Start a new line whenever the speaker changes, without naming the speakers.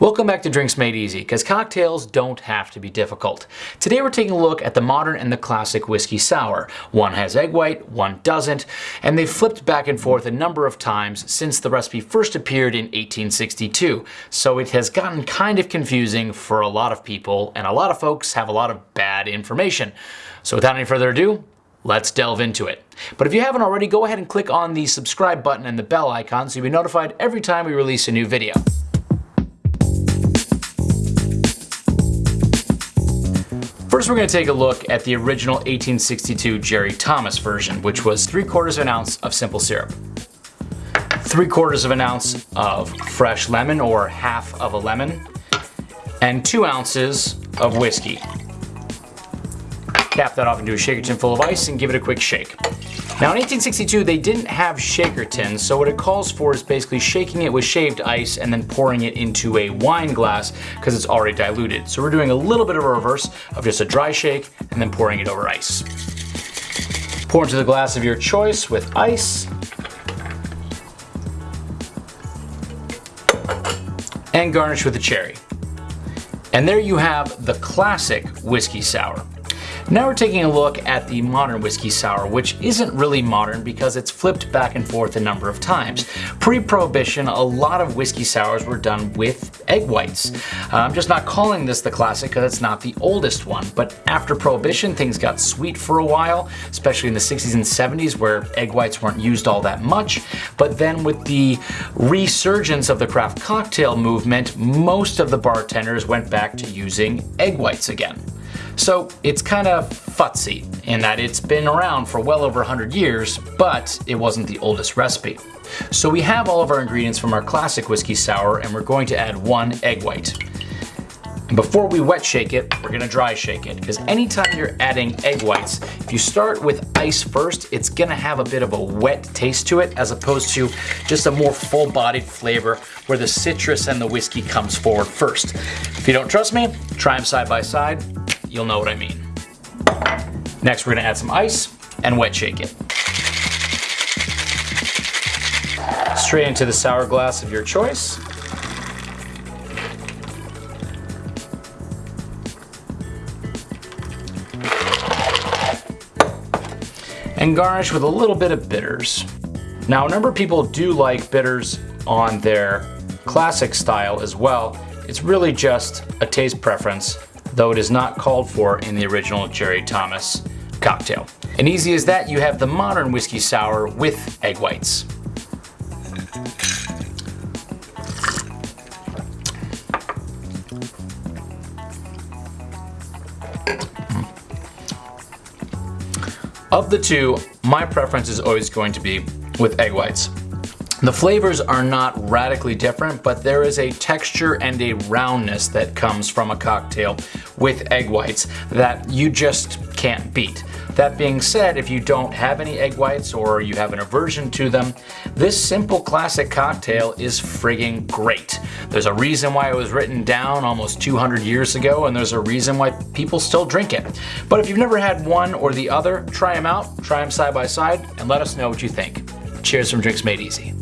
Welcome back to Drinks Made Easy, because cocktails don't have to be difficult. Today we're taking a look at the modern and the classic whiskey sour. One has egg white, one doesn't, and they've flipped back and forth a number of times since the recipe first appeared in 1862, so it has gotten kind of confusing for a lot of people, and a lot of folks have a lot of bad information. So without any further ado, Let's delve into it. But if you haven't already, go ahead and click on the subscribe button and the bell icon so you'll be notified every time we release a new video. First we're going to take a look at the original 1862 Jerry Thomas version, which was 3 quarters of an ounce of simple syrup, 3 quarters of an ounce of fresh lemon or half of a lemon, and 2 ounces of whiskey. Cap that off into a shaker tin full of ice and give it a quick shake. Now in 1862 they didn't have shaker tins, so what it calls for is basically shaking it with shaved ice and then pouring it into a wine glass because it's already diluted. So we're doing a little bit of a reverse of just a dry shake and then pouring it over ice. Pour into the glass of your choice with ice. And garnish with a cherry. And there you have the classic whiskey sour. Now we're taking a look at the modern whiskey sour, which isn't really modern because it's flipped back and forth a number of times. Pre-prohibition, a lot of whiskey sours were done with egg whites. Uh, I'm just not calling this the classic because it's not the oldest one, but after prohibition, things got sweet for a while, especially in the 60s and 70s where egg whites weren't used all that much. But then with the resurgence of the craft cocktail movement, most of the bartenders went back to using egg whites again. So it's kind of futzy in that it's been around for well over 100 years, but it wasn't the oldest recipe. So we have all of our ingredients from our classic whiskey sour and we're going to add one egg white. And before we wet shake it, we're gonna dry shake it because anytime you're adding egg whites, if you start with ice first, it's gonna have a bit of a wet taste to it as opposed to just a more full-bodied flavor where the citrus and the whiskey comes forward first. If you don't trust me, try them side by side you'll know what I mean. Next, we're gonna add some ice and wet shake it. Straight into the sour glass of your choice. And garnish with a little bit of bitters. Now, a number of people do like bitters on their classic style as well. It's really just a taste preference though it is not called for in the original Jerry Thomas cocktail. And easy as that, you have the modern whiskey sour with egg whites. Of the two, my preference is always going to be with egg whites. The flavors are not radically different, but there is a texture and a roundness that comes from a cocktail with egg whites that you just can't beat. That being said, if you don't have any egg whites or you have an aversion to them, this simple classic cocktail is frigging great. There's a reason why it was written down almost 200 years ago and there's a reason why people still drink it. But if you've never had one or the other, try them out, try them side by side, and let us know what you think. Cheers from Drinks Made Easy.